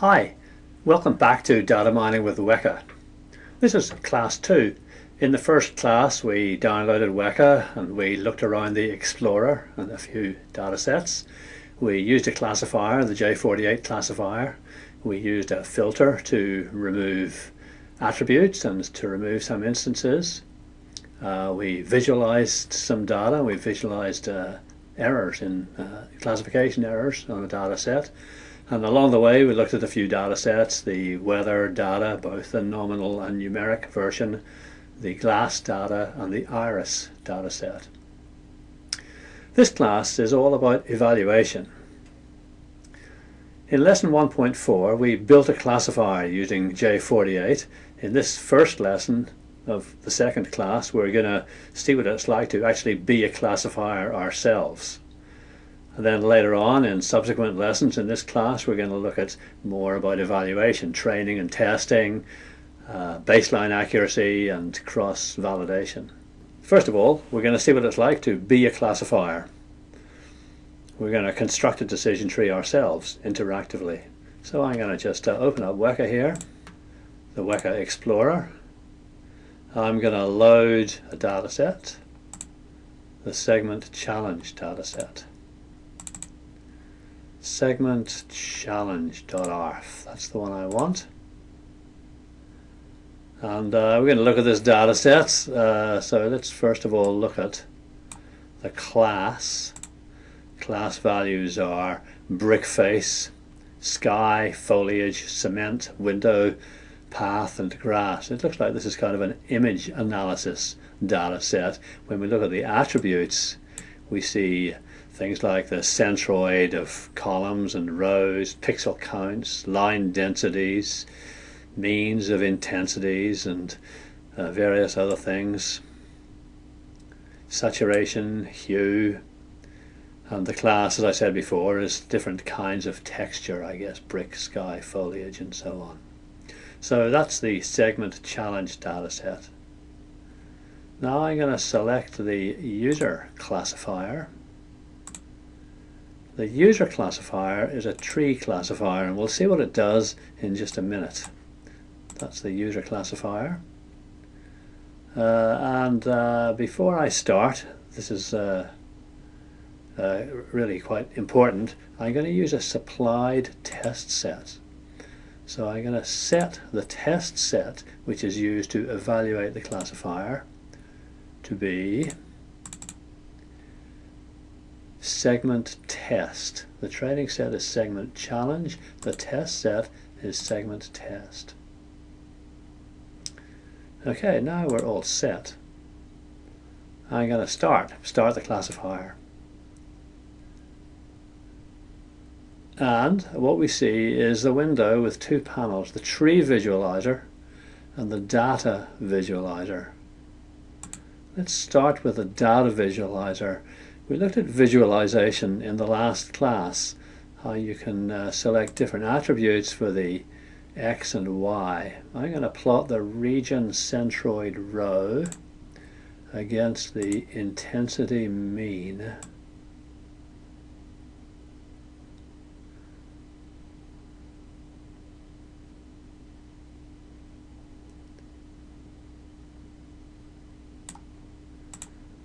Hi, welcome back to Data Mining with Weka. This is class 2. In the first class we downloaded Weka and we looked around the Explorer and a few data sets. We used a classifier, the J48 classifier. We used a filter to remove attributes and to remove some instances. Uh, we visualized some data, we visualized uh, errors in uh, classification errors on a data set and along the way we looked at a few data sets, the weather data, both the nominal and numeric version, the GLASS data and the IRIS data set. This class is all about evaluation. In lesson 1.4 we built a classifier using J48. In this first lesson of the second class we're going to see what it's like to actually be a classifier ourselves. Then later on in subsequent lessons in this class we're going to look at more about evaluation, training and testing, uh, baseline accuracy and cross-validation. First of all we're going to see what it's like to be a classifier. We're going to construct a decision tree ourselves interactively. So I'm going to just uh, open up Weka here, the Weka Explorer. I'm going to load a data set, the segment challenge data set segment challenge.arff. That's the one I want. And uh, we're going to look at this data set. Uh, so let's first of all look at the class. Class values are brick face, sky, foliage, cement, window, path and grass. It looks like this is kind of an image analysis data set. When we look at the attributes, we see things like the centroid of columns and rows, pixel counts, line densities, means of intensities and uh, various other things, saturation, hue, and the class, as I said before, is different kinds of texture, I guess, brick, sky, foliage, and so on. So that's the segment challenge dataset. Now I'm going to select the user classifier the user classifier is a tree classifier and we'll see what it does in just a minute. That's the user classifier. Uh, and uh, before I start, this is uh, uh really quite important, I'm going to use a supplied test set. So I'm going to set the test set which is used to evaluate the classifier to be segment test. The training set is segment challenge. The test set is segment test. Okay, now we're all set. I'm going to start, start the classifier. And what we see is the window with two panels, the tree visualizer and the data visualizer. Let's start with the data visualizer we looked at visualization in the last class, how you can uh, select different attributes for the x and y. I'm going to plot the region centroid row against the intensity mean.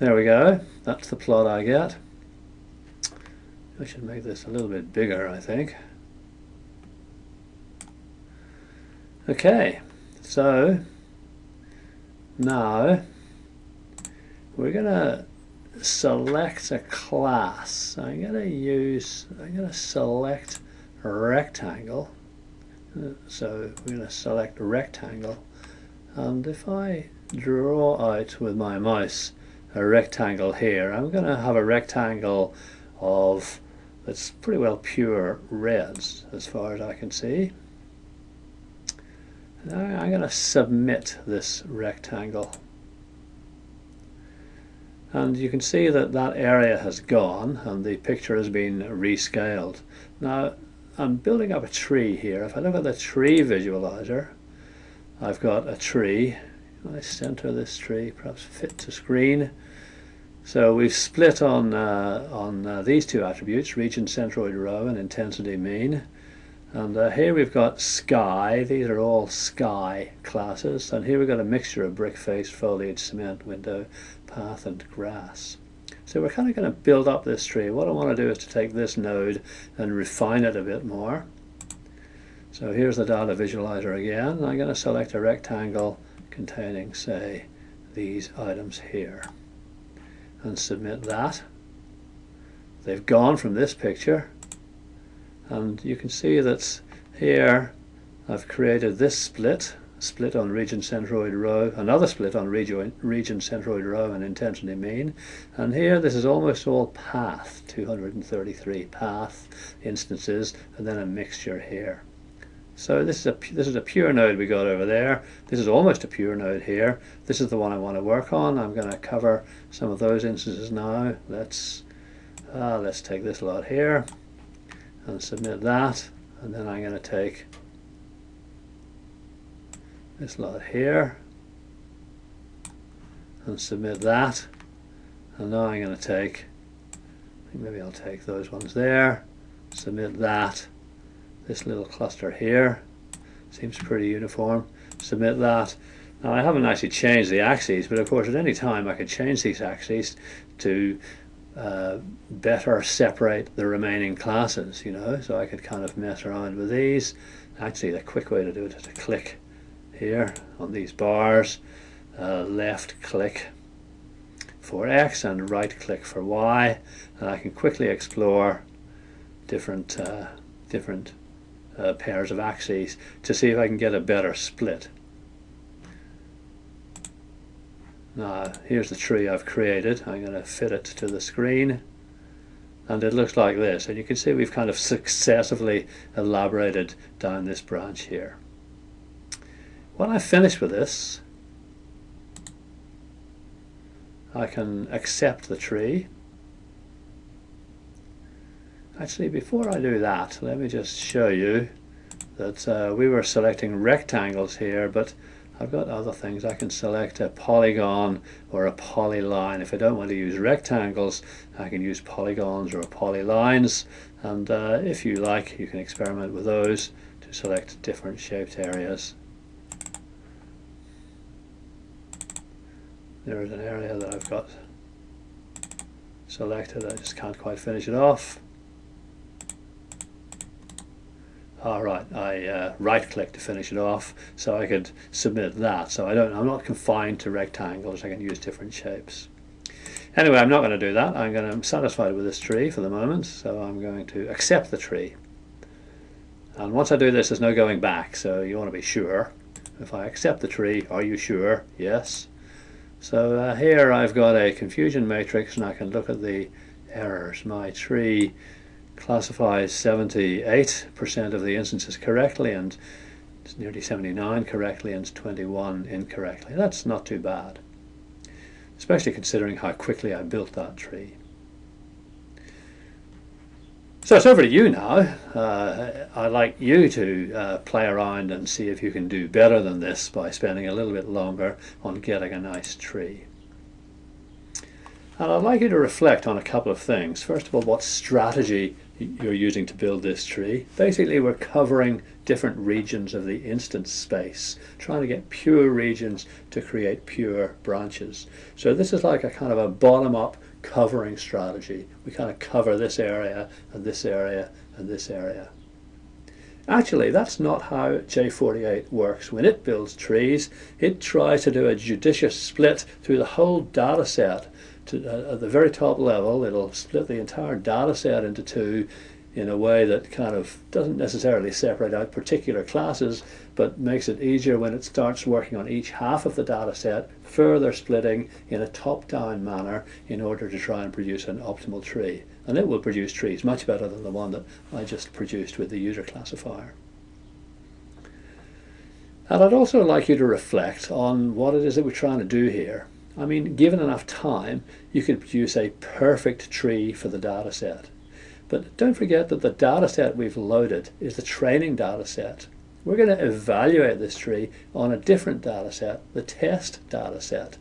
There we go. That's the plot I get. I should make this a little bit bigger, I think. Okay, so now we're going to select a class. I'm going to use, I'm going to select rectangle. So we're going to select rectangle. And if I draw out with my mouse a rectangle here. I'm going to have a rectangle of that's pretty well pure reds as far as I can see. Now I'm going to submit this rectangle. And you can see that that area has gone and the picture has been rescaled. Now I'm building up a tree here. If I look at the tree visualizer, I've got a tree I center this tree, perhaps fit to screen. So we've split on, uh, on uh, these two attributes, region centroid row and intensity mean. And uh, here we've got sky, these are all sky classes, and here we've got a mixture of brick face, foliage, cement, window, path and grass. So we're kind of going to build up this tree. What I want to do is to take this node and refine it a bit more. So here's the data visualizer again. I'm going to select a rectangle containing, say, these items here and submit that. They've gone from this picture and you can see that here I've created this split split on region centroid row, another split on region, region centroid row and intensity mean. And here this is almost all path, 233 path instances, and then a mixture here. So this is a this is a pure node we got over there. This is almost a pure node here. This is the one I want to work on. I'm going to cover some of those instances now. Let's uh, let's take this lot here and submit that, and then I'm going to take this lot here and submit that and now I'm going to take maybe I'll take those ones there submit that this little cluster here. Seems pretty uniform. Submit that. Now I haven't actually changed the axes but of course at any time I could change these axes to uh, better separate the remaining classes you know? So I could kind of mess around with these. Actually the quick way to do it is to click here on these bars uh, left click for X and right click for Y. And I can quickly explore different uh, different uh, pairs of axes to see if I can get a better split. Now here's the tree I've created. I'm going to fit it to the screen and it looks like this and you can see we've kind of successively elaborated down this branch here. When I finish with this, I can accept the tree. Actually, before I do that, let me just show you that uh, we were selecting rectangles here, but I've got other things. I can select a polygon or a polyline. If I don't want to use rectangles, I can use polygons or polylines. And uh, if you like, you can experiment with those to select different shaped areas. there is an area that I've got selected I just can't quite finish it off alright I uh, right click to finish it off so I could submit that. So I don't I'm not confined to rectangles I can use different shapes. Anyway I'm not going to do that. I'm going to I'm satisfied with this tree for the moment so I'm going to accept the tree. And once I do this there's no going back so you want to be sure. If I accept the tree are you sure? Yes. So uh, here I've got a confusion matrix and I can look at the errors. My tree classifies 78% of the instances correctly and it's nearly 79 correctly and 21 incorrectly. That's not too bad, especially considering how quickly I built that tree. So it's over to you now. Uh, I'd like you to uh, play around and see if you can do better than this by spending a little bit longer on getting a nice tree. And I'd like you to reflect on a couple of things. First of all, what strategy you're using to build this tree. Basically, we're covering different regions of the instance space, trying to get pure regions to create pure branches. So this is like a kind of a bottom-up covering strategy. We kind of cover this area and this area and this area. Actually, that's not how J48 works. When it builds trees, it tries to do a judicious split through the whole data set. To, uh, at the very top level, it'll split the entire data set into two in a way that kind of doesn't necessarily separate out particular classes, but makes it easier when it starts working on each half of the data set, further splitting in a top-down manner in order to try and produce an optimal tree. And it will produce trees much better than the one that I just produced with the user classifier. And I'd also like you to reflect on what it is that we're trying to do here. I mean, given enough time, you could produce a perfect tree for the data set. But don't forget that the data set we've loaded is the training data set. We're going to evaluate this tree on a different data set, the test data set,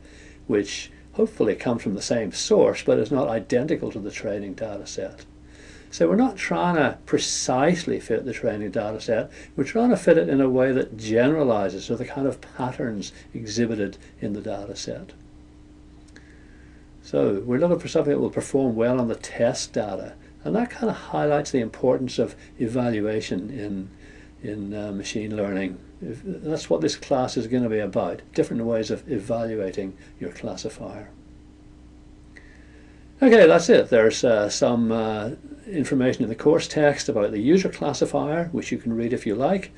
which hopefully comes from the same source but is not identical to the training data set. So we're not trying to precisely fit the training data set, we're trying to fit it in a way that generalizes to the kind of patterns exhibited in the data set. So we're looking for something that will perform well on the test data, and that kind of highlights the importance of evaluation in, in uh, machine learning. If, that's what this class is going to be about, different ways of evaluating your classifier. Okay, that's it. There's uh, some uh, information in the course text about the user classifier, which you can read if you like.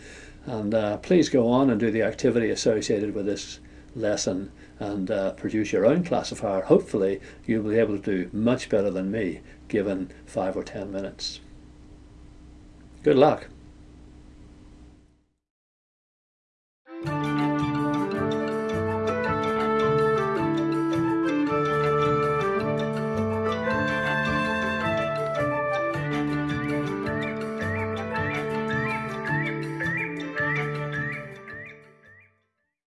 And uh, please go on and do the activity associated with this lesson and uh, produce your own classifier. Hopefully, you'll be able to do much better than me given five or ten minutes. Good luck.